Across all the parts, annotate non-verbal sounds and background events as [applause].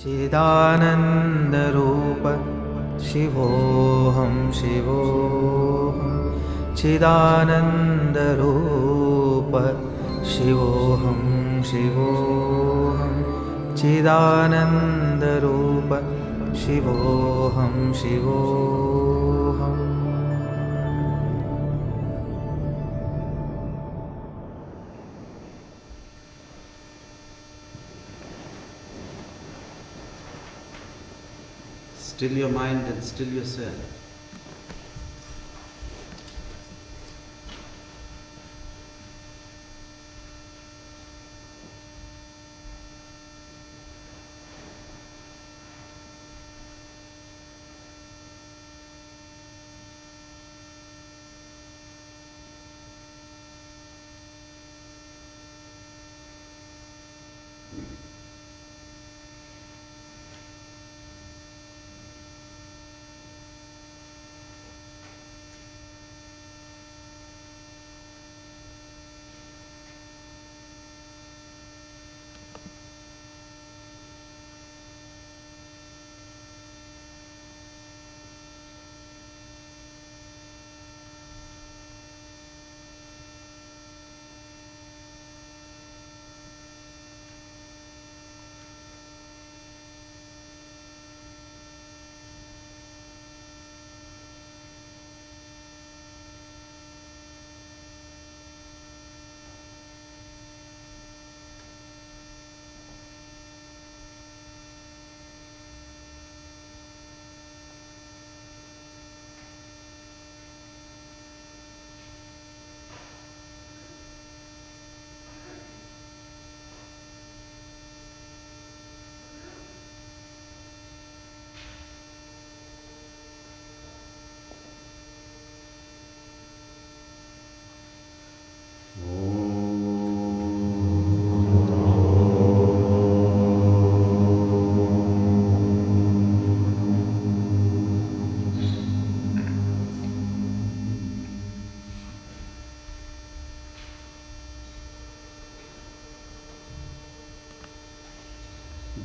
चिदानन्दरूप शिवोऽहं शिवोऽहं चिदानन्दरूप शिवोऽहं शिवोऽहं चिदानन्दरूप शिवोऽहं शिवोऽहम् Still your mind and still yourself.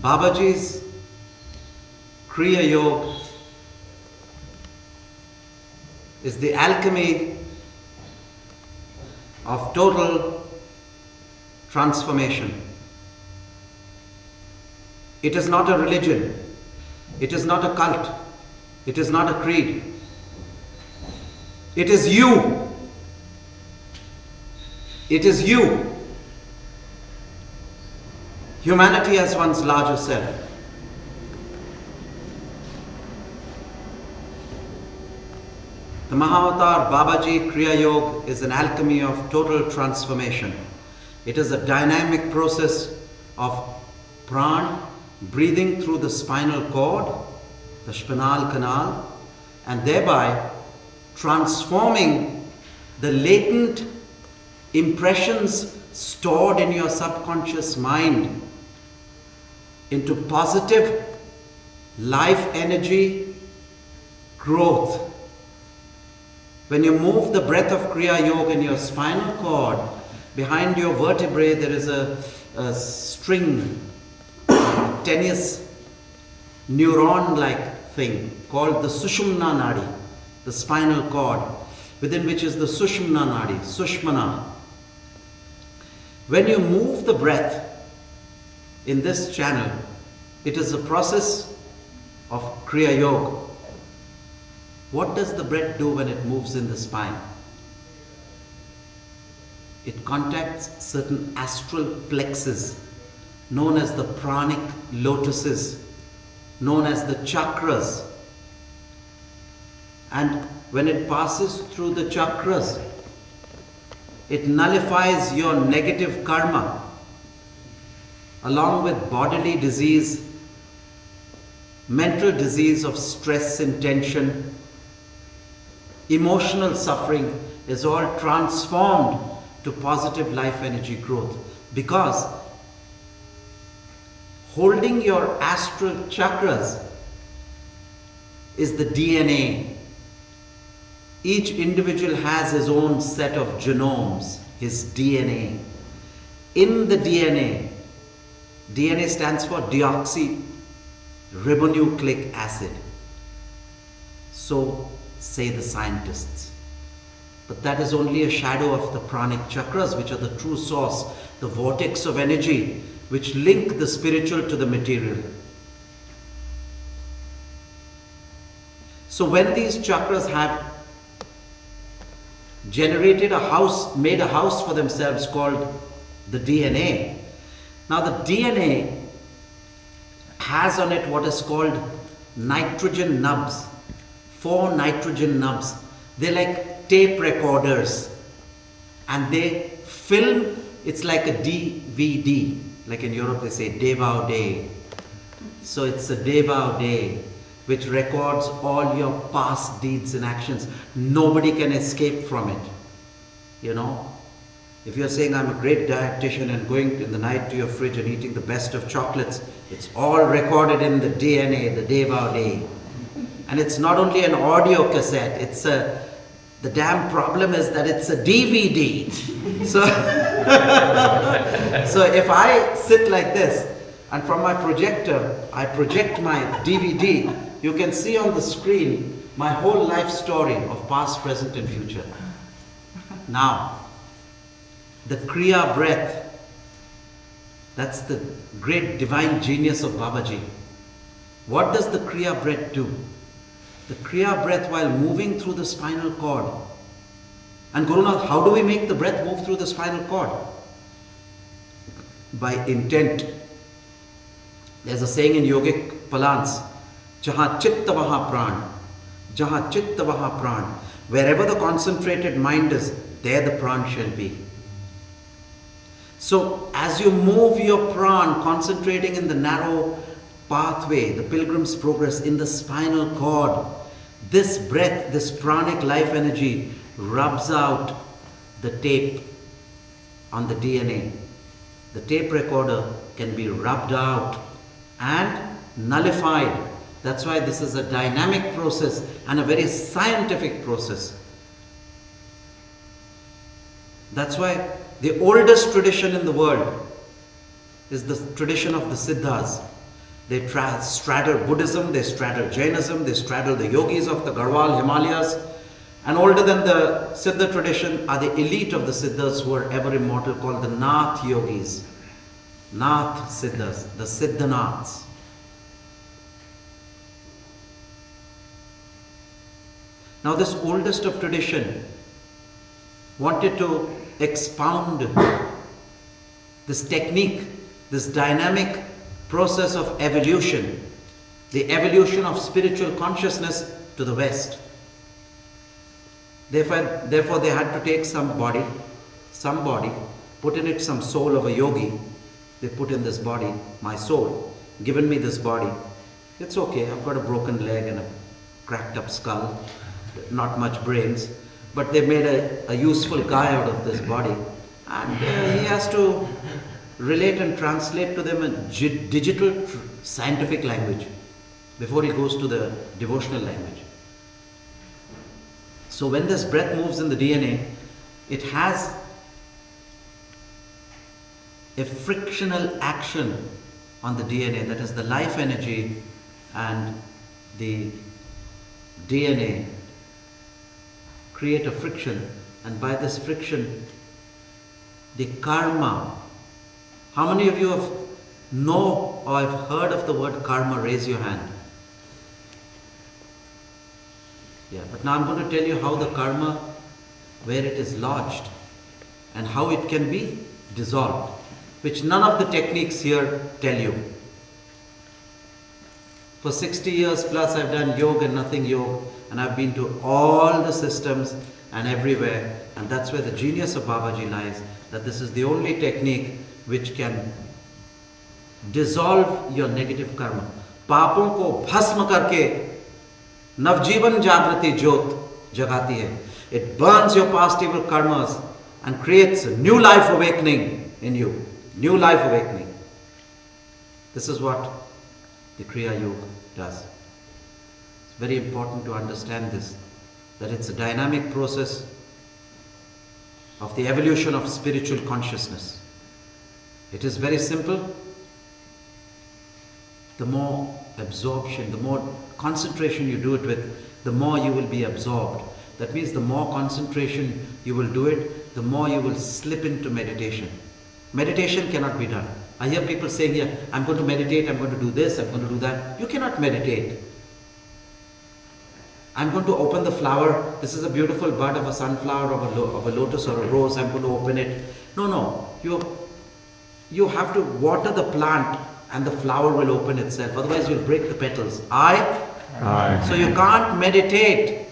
Babaji's Kriya Yoga is the alchemy of total transformation. It is not a religion, it is not a cult, it is not a creed. It is you. It is you. Humanity as one's larger self. The Mahavatar Babaji Kriya Yoga is an alchemy of total transformation. It is a dynamic process of pran, breathing through the spinal cord, the spinal canal, and thereby transforming the latent impressions stored in your subconscious mind into positive life energy growth. When you move the breath of Kriya Yoga in your spinal cord, behind your vertebrae there is a, a string, tenuous neuron like thing called the Sushumna Nadi, the spinal cord, within which is the Sushumna Nadi, Sushmana. When you move the breath in this channel, it is the process of Kriya Yoga. What does the breath do when it moves in the spine? It contacts certain astral plexes known as the pranic lotuses, known as the chakras. And when it passes through the chakras, it nullifies your negative karma along with bodily disease, mental disease of stress and tension, emotional suffering is all transformed to positive life energy growth because holding your astral chakras is the DNA. Each individual has his own set of genomes, his DNA. In the DNA, DNA stands for deoxy ribonucleic acid. So say the scientists. But that is only a shadow of the pranic chakras, which are the true source, the vortex of energy which link the spiritual to the material. So when these chakras have generated a house, made a house for themselves called the DNA. Now the DNA has on it what is called nitrogen nubs, four nitrogen nubs. They're like tape recorders and they film, it's like a DVD, like in Europe they say Devao Day. So it's a Devao Day which records all your past deeds and actions. Nobody can escape from it. You know? If you're saying I'm a great dietitian and going in the night to your fridge and eating the best of chocolates, it's all recorded in the DNA, the Devao Day. And it's not only an audio cassette, it's a the damn problem is that it's a DVD. [laughs] so, [laughs] so if I sit like this and from my projector I project my DVD, you can see on the screen my whole life story of past, present, and future. Now, the Kriya breath, that's the great divine genius of Babaji. What does the Kriya breath do? The Kriya breath while moving through the spinal cord. And Gurunath, how do we make the breath move through the spinal cord? By intent. There's a saying in yogic palance, Jaha chitta vaha pran. Jaha chitta vaha pran. Wherever the concentrated mind is, there the pran shall be. So as you move your pran, concentrating in the narrow pathway, the pilgrim's progress in the spinal cord, this breath, this pranic life energy rubs out the tape on the DNA. The tape recorder can be rubbed out and nullified. That's why this is a dynamic process and a very scientific process. That's why the oldest tradition in the world is the tradition of the Siddhas. They tra- straddle Buddhism, they straddle Jainism, they straddle the yogis of the Garhwal Himalayas. And older than the Siddha tradition are the elite of the Siddhas who are ever immortal called the Nath yogis. Nath Siddhas, the Siddhanaths. Now this oldest of tradition wanted to expound this technique, this dynamic process of evolution, the evolution of spiritual consciousness to the West. Therefore, therefore, they had to take some body, some body, put in it some soul of a yogi. They put in this body, my soul, given me this body. It's okay, I've got a broken leg and a cracked up skull, not much brains, but they made a, a useful guy out of this body. And uh, he has to relate and translate to them a digital scientific language before he goes to the devotional language. So when this breath moves in the DNA, it has a frictional action on the DNA, that is the life energy and the DNA create a friction, and by this friction, the karma. How many of you have know or have heard of the word karma? Raise your hand. Yeah, but now I'm going to tell you how the karma, where it is lodged, and how it can be dissolved, which none of the techniques here tell you. For 60 years plus, I've done yoga and nothing yoga, and I've been to all the systems and everywhere, and that's where the genius of Babaji lies. That this is the only technique which can dissolve your negative karma. पापों को भस्म करके नवजीवन जागृति ज्योत जगाती है It burns your past evil karmas and creates a new life awakening in you. New life awakening. This is what the Kriya Yoga does. It's very important to understand this that it's a dynamic process of the evolution of spiritual consciousness. It is very simple. the more absorption, the more concentration you do it with, the more you will be absorbed. That means the more concentration you will do it, the more you will slip into meditation. Meditation cannot be done. I hear people saying here, I'm going to meditate, I'm going to do this, I'm going to do that. You cannot meditate. I'm going to open the flower. This is a beautiful bud of a sunflower, of a, of a lotus or a rose. I'm going to open it. No, no. You, you have to water the plant and the flower will open itself. Otherwise, you'll break the petals. I? I. So you can't meditate.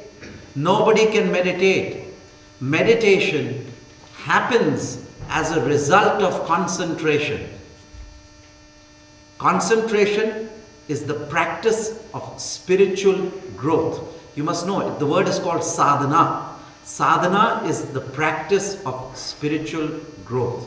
Nobody can meditate. Meditation happens as a result of concentration. Concentration is the practice of spiritual growth. You must know it. The word is called sadhana. Sadhana is the practice of spiritual growth.